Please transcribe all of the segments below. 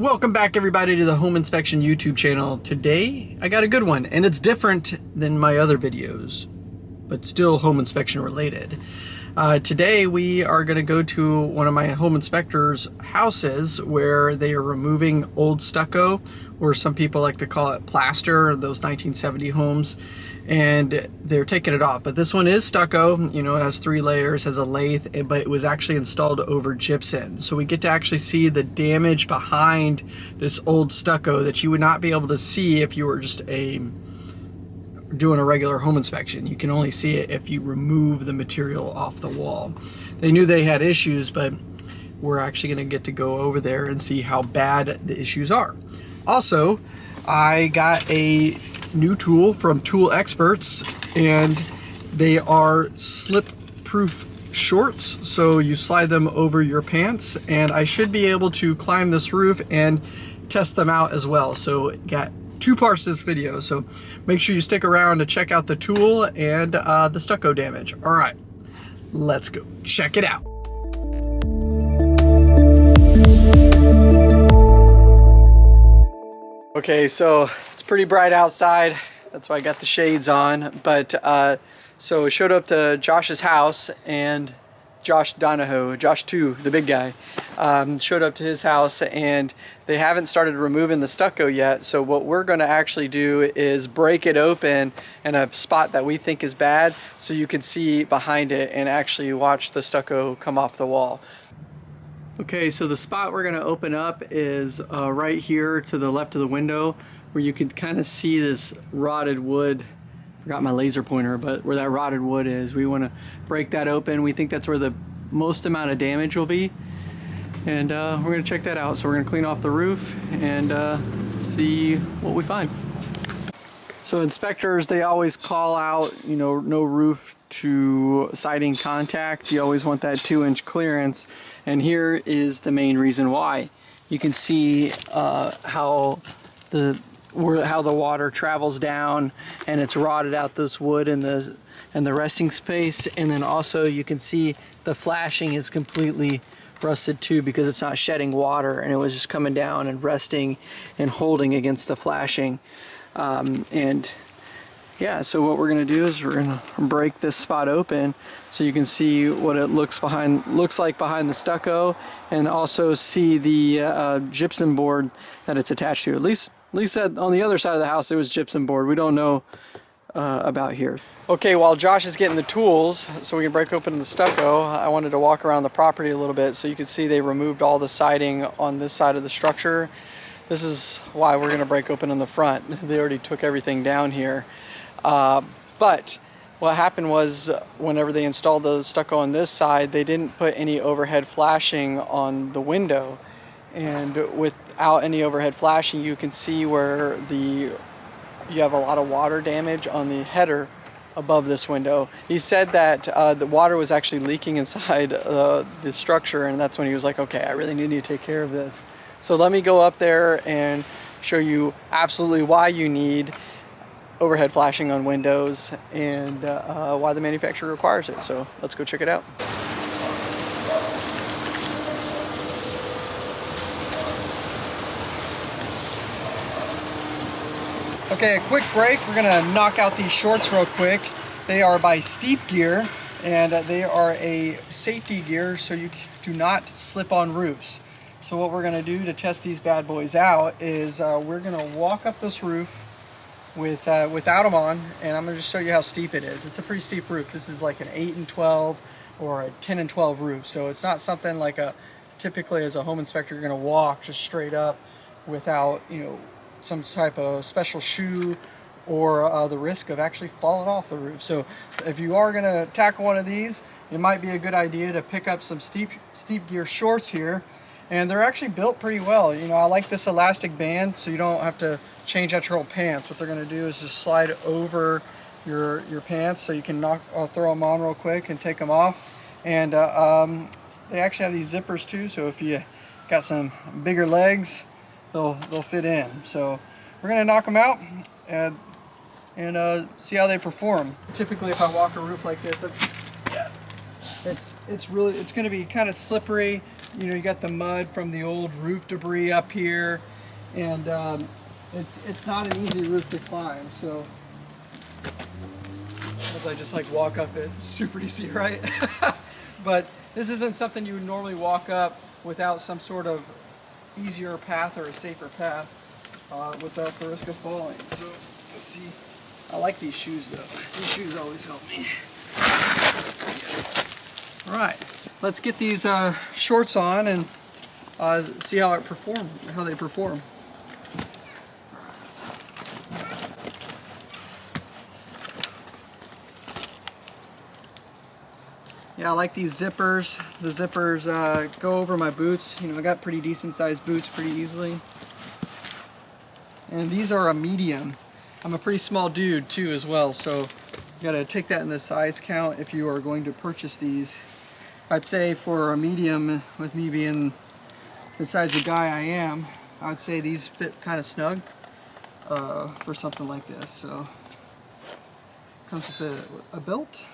Welcome back everybody to the Home Inspection YouTube channel. Today I got a good one and it's different than my other videos, but still home inspection related. Uh, today we are going to go to one of my home inspectors houses where they are removing old stucco or some people like to call it plaster, those 1970 homes and they're taking it off. But this one is stucco, you know, it has three layers, has a lath, eh, but it was actually installed over gypsum. So we get to actually see the damage behind this old stucco that you would not be able to see if you were just a doing a regular home inspection. You can only see it if you remove the material off the wall. They knew they had issues, but we're actually gonna get to go over there and see how bad the issues are. Also, I got a new tool from Tool Experts and they are slip proof shorts so you slide them over your pants and I should be able to climb this roof and test them out as well. So got two parts to this video so make sure you stick around to check out the tool and uh, the stucco damage. All right let's go check it out okay so it's pretty bright outside. That's why I got the shades on. But uh, so showed up to Josh's house and Josh Donahoe, Josh 2, the big guy, um, showed up to his house and they haven't started removing the stucco yet. So what we're gonna actually do is break it open in a spot that we think is bad so you can see behind it and actually watch the stucco come off the wall. Okay, so the spot we're gonna open up is uh, right here to the left of the window where you can kind of see this rotted wood. Forgot my laser pointer but where that rotted wood is. We want to break that open. We think that's where the most amount of damage will be. And uh, we're going to check that out. So we're going to clean off the roof and uh, see what we find so inspectors they always call out you know no roof to siding contact. You always want that two inch clearance. And here is the main reason why. You can see uh, how the where how the water travels down and it's rotted out this wood in the and the resting space. And then also you can see the flashing is completely rusted too because it's not shedding water and it was just coming down and resting and holding against the flashing um, and yeah so what we're gonna do is we're gonna break this spot open so you can see what it looks behind looks like behind the stucco and also see the uh, gypsum board that it's attached to at least at least that on the other side of the house, it was gypsum board. We don't know uh, about here. Okay, while Josh is getting the tools so we can break open the stucco, I wanted to walk around the property a little bit so you can see they removed all the siding on this side of the structure. This is why we're gonna break open on the front. They already took everything down here. Uh, but what happened was whenever they installed the stucco on this side, they didn't put any overhead flashing on the window. And without any overhead flashing, you can see where the you have a lot of water damage on the header above this window. He said that uh, the water was actually leaking inside uh, the structure and that's when he was like, okay, I really need to take care of this. So let me go up there and show you absolutely why you need overhead flashing on windows and uh, why the manufacturer requires it. So let's go check it out. Okay, a quick break. We're gonna knock out these shorts real quick. They are by Steep Gear and they are a safety gear so you do not slip on roofs. So what we're gonna do to test these bad boys out is uh, we're gonna walk up this roof with uh, without them on and I'm gonna just show you how steep it is. It's a pretty steep roof. This is like an 8 and 12 or a 10 and 12 roof. So it's not something like a typically as a home inspector you're gonna walk just straight up without, you know, some type of special shoe or uh, the risk of actually falling off the roof. So if you are going to tackle one of these, it might be a good idea to pick up some steep steep gear shorts here. And they're actually built pretty well. You know, I like this elastic band so you don't have to change out your whole pants. What they're going to do is just slide over your your pants so you can knock uh, throw them on real quick and take them off. And uh, um, they actually have these zippers too, so if you got some bigger legs, they'll they'll fit in. So we're gonna knock them out and and uh, see how they perform. Typically, if I walk a roof like this, yeah, it's it's really it's going to be kind of slippery. You know, you got the mud from the old roof debris up here, and um, it's it's not an easy roof to climb. So as I just like walk up it, super easy, right? but this isn't something you would normally walk up without some sort of easier path or a safer path uh, without the risk of falling. So let's see. I like these shoes though. These shoes always help me. All right, let's get these uh, shorts on and uh, see how it perform, how they perform. Yeah, I like these zippers. The zippers uh, go over my boots. You know, I got pretty decent sized boots pretty easily. And these are a medium. I'm a pretty small dude too as well, so you gotta take that in the size count if you are going to purchase these. I'd say for a medium, with me being the size of guy I am, I'd say these fit kind of snug uh, for something like this. So comes with a, a belt.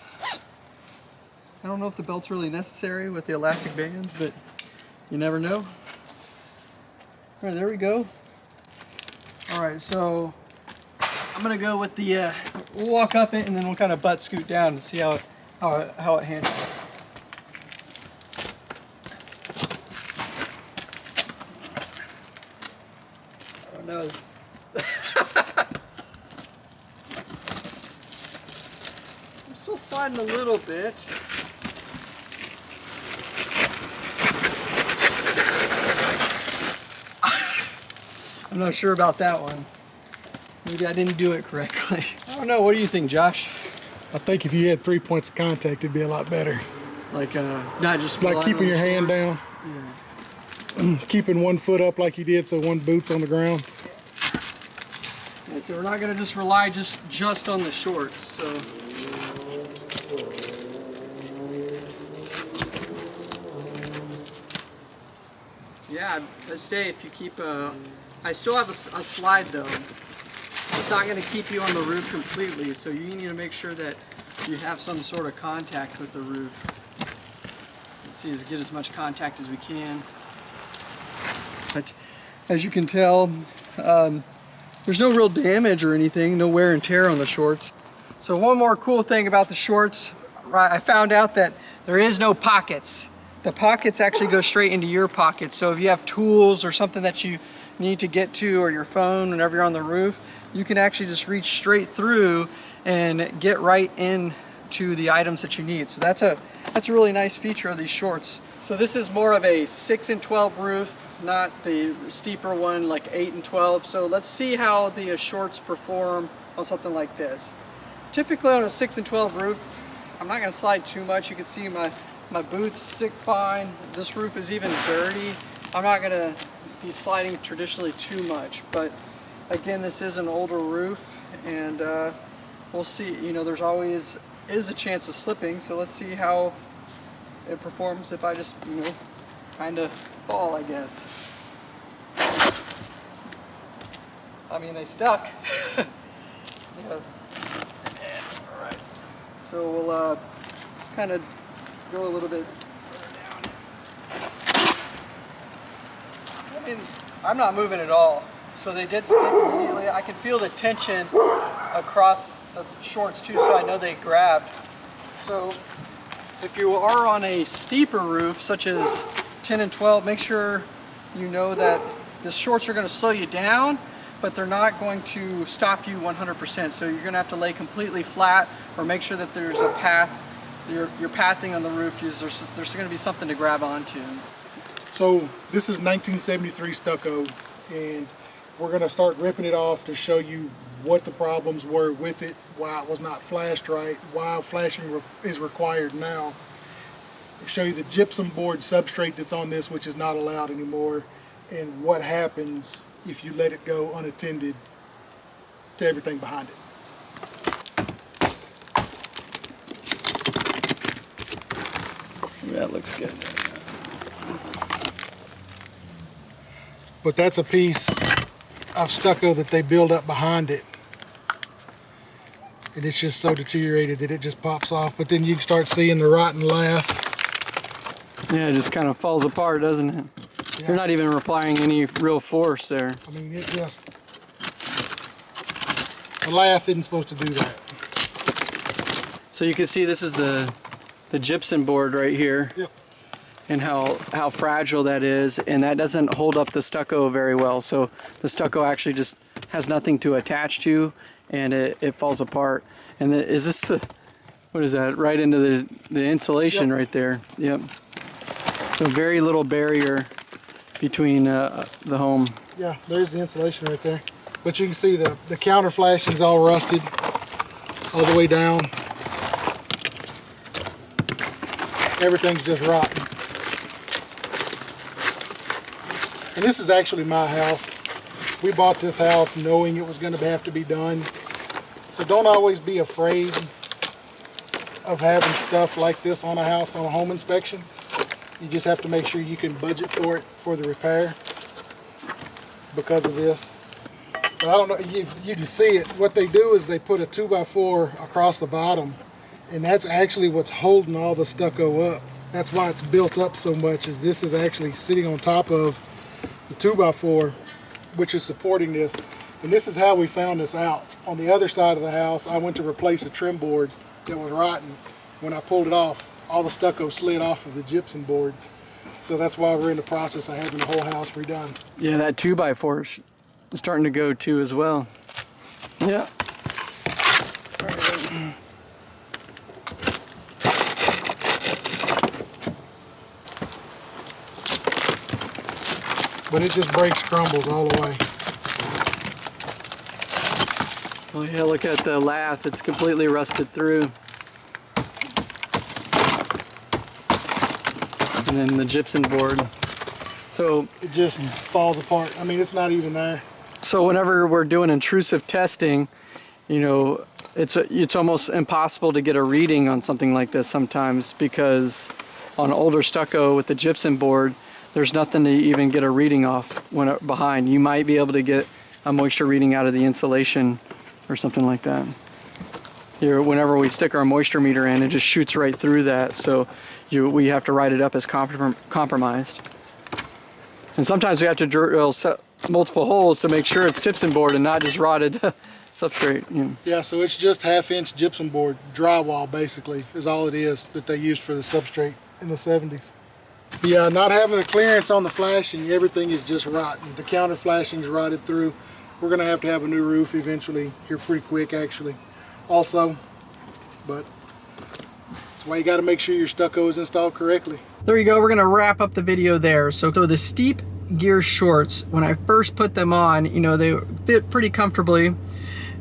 I don't know if the belt's really necessary with the elastic bands, but you never know. All right, there we go. All right, so I'm gonna go with the, uh, we'll walk up it and then we'll kind of butt scoot down and see how it, how it, how it handles. Oh no, it's I'm still sliding a little bit. I'm not sure about that one. Maybe I didn't do it correctly. I don't know. What do you think, Josh? I think if you had three points of contact, it'd be a lot better. Like, uh, not just Like keeping your hand down. Yeah. keeping one foot up like you did, so one boot's on the ground. Yeah, so we're not gonna just rely just just on the shorts. So. Yeah, I'd stay if you keep a. I still have a slide though. It's not gonna keep you on the roof completely, so you need to make sure that you have some sort of contact with the roof. Let's see, get as much contact as we can. But as you can tell, um, there's no real damage or anything, no wear and tear on the shorts. So one more cool thing about the shorts, I found out that there is no pockets. The pockets actually go straight into your pockets. So if you have tools or something that you need to get to or your phone whenever you're on the roof, you can actually just reach straight through and get right in to the items that you need. So that's a that's a really nice feature of these shorts. So this is more of a 6 and 12 roof, not the steeper one like 8 and 12. So let's see how the shorts perform on something like this. Typically on a 6 and 12 roof, I'm not going to slide too much. You can see my, my boots stick fine. This roof is even dirty. I'm not going to be sliding traditionally too much. But again, this is an older roof and uh, we'll see. You know, there's always is a chance of slipping. So let's see how it performs if I just, you know, kind of fall, I guess. I mean, they stuck. yeah. So we'll uh, kind of go a little bit further down. I mean, I'm not moving at all. So they did stick immediately. I can feel the tension across the shorts too, so I know they grabbed. So if you are on a steeper roof, such as 10 and 12, make sure you know that the shorts are going to slow you down, but they're not going to stop you 100%. So you're going to have to lay completely flat or make sure that there's a path, your, your pathing on the roof, is there's, there's going to be something to grab onto. So this is 1973 stucco, and we're gonna start ripping it off to show you what the problems were with it, why it was not flashed right, why flashing re is required now. Show you the gypsum board substrate that's on this, which is not allowed anymore, and what happens if you let it go unattended to everything behind it. That looks good. But that's a piece of stucco that they build up behind it. And it's just so deteriorated that it just pops off. But then you can start seeing the rotten lath Yeah, it just kind of falls apart, doesn't it? Yeah. You're not even applying any real force there. I mean, it just, the lath isn't supposed to do that. So you can see this is the the gypsum board right here Yep. and how how fragile that is and that doesn't hold up the stucco very well. So the stucco actually just has nothing to attach to and it, it falls apart. And the, is this the what is that? Right into the the insulation Yep. right there. Yep. So very little barrier between uh, the home. Yeah, there's the insulation right there. But you can see the, the counter flashing's all rusted all the way down. Everything's just rotten. And this is actually my house. We bought this house knowing it was going to have to be done. So don't always be afraid of having stuff like this on a house on a home inspection. You just have to make sure you can budget for it for the repair because of this. But I don't know, you, you can see it. What they do is they put a 2x4 across the bottom and that's actually what's holding all the stucco up. That's why it's built up so much is this is actually sitting on top of the 2x4 which is supporting this. And this is how we found this out. On the other side of the house, I went to replace a trim board that was rotten. When I pulled it off, all the stucco slid off of the gypsum board. So that's why we're in the process of having the whole house redone. Yeah, that two by four is starting to go too as well. Yeah. But it just breaks, crumbles all the way. Oh yeah, look at the lath. It's completely rusted through. And then the gypsum board. So, It just falls apart. I mean, it's not even there. so whenever we're doing intrusive testing, you know, it's a, it's almost impossible to get a reading on something like this sometimes because on older stucco with the gypsum board, there's nothing to even get a reading off when it, behind. You might be able to get a moisture reading out of the insulation or something like that. Here, whenever we stick our moisture meter in, it just shoots right through that. So you, we have to write it up as comprom compromised. And sometimes we have to drill multiple holes to make sure it's gypsum board and not just rotted substrate. You know. Yeah, so it's just half inch gypsum board, drywall basically, is all it is that they used for the substrate in the 70s. Yeah, uh, not having a clearance on the flashing, everything is just rotten. The counter flashing's rotted through. We're gonna have to have a new roof eventually, here pretty quick actually, also. But why you gotta make sure your stucco is installed correctly. There you go. We're gonna wrap up the video there. So, so the steep gear shorts, when I first put them on, you know, they fit pretty comfortably.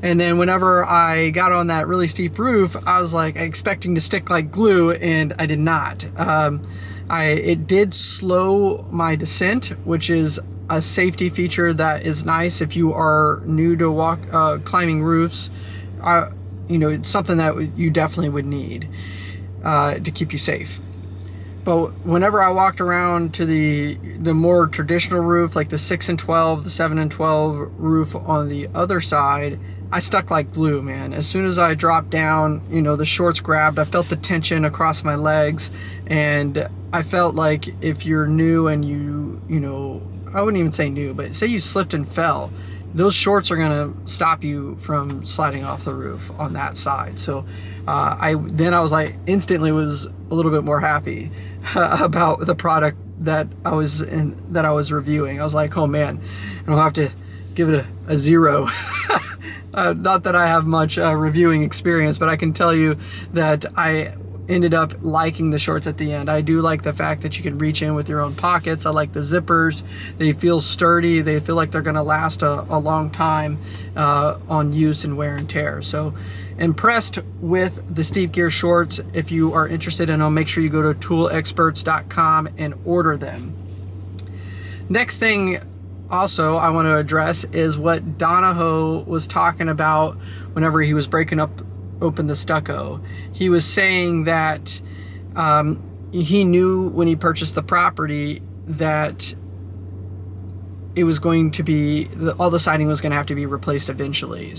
And then whenever I got on that really steep roof, I was like expecting to stick like glue, and I did not. Um, I it did slow my descent, which is a safety feature that is nice if you are new to walk uh, climbing roofs. Uh, you know, it's something that you definitely would need uh, to keep you safe. But whenever I walked around to the the more traditional roof, like the six and twelve, the seven and twelve roof on the other side, I stuck like glue, man. As soon as I dropped down, you know, the shorts grabbed. I felt the tension across my legs, and I felt like if you're new and you, you know, I wouldn't even say new, but say you slipped and fell, those shorts are gonna stop you from sliding off the roof on that side. So uh, I then I was like instantly was a little bit more happy about the product that I was in that I was reviewing. I was like, oh man, I don't have to give it a, a zero. uh, not that I have much uh, reviewing experience, but I can tell you that I ended up liking the shorts at the end. I do like the fact that you can reach in with your own pockets. I like the zippers. They feel sturdy. They feel like they're going to last a, a, long time uh, on use and wear and tear. So impressed with the steep gear shorts. If you are interested in them, make sure you go to toolexperts.com and order them. Next thing also I want to address is what Donahoe was talking about whenever he was breaking up open the stucco. He was saying that um, he knew when he purchased the property that it was going to be all the siding was going to have to be replaced eventually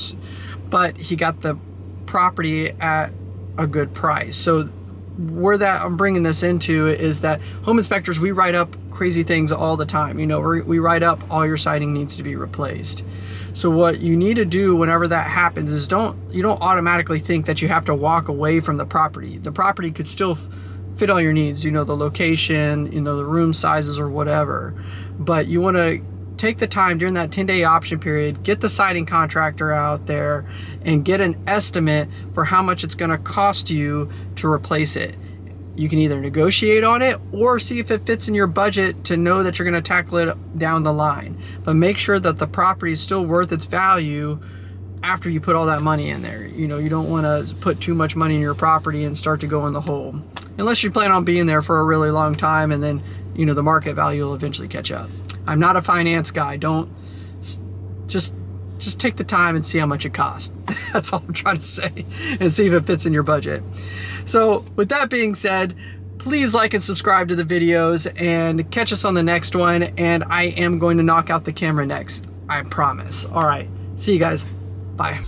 but he got the property at a good price so where that I'm bringing this into is that home inspectors we write up crazy things all the time. You know, we write up all your siding needs to be replaced. So what you need to do whenever that happens is don't you don't automatically think that you have to walk away from the property. The property could still fit all your needs, you know, the location, you know, the room sizes or whatever. But you want to take the time during that 10 day option period, get the siding contractor out there and get an estimate for how much it's going to cost you to replace it. You can either negotiate on it or see if it fits in your budget to know that you're going to tackle it down the line. But make sure that the property is still worth its value after you put all that money in there. You know, you don't want to put too much money in your property and start to go in the hole. Unless you plan on being there for a really long time and then, you know, the market value will eventually catch up. I'm not a finance guy. Don't just just take the time and see how much it costs. That's all I'm trying to say and see if it fits in your budget. So with that being said, please like and subscribe to the videos and catch us on the next one. And I am going to knock out the camera next. I promise. All right. See you guys. Bye.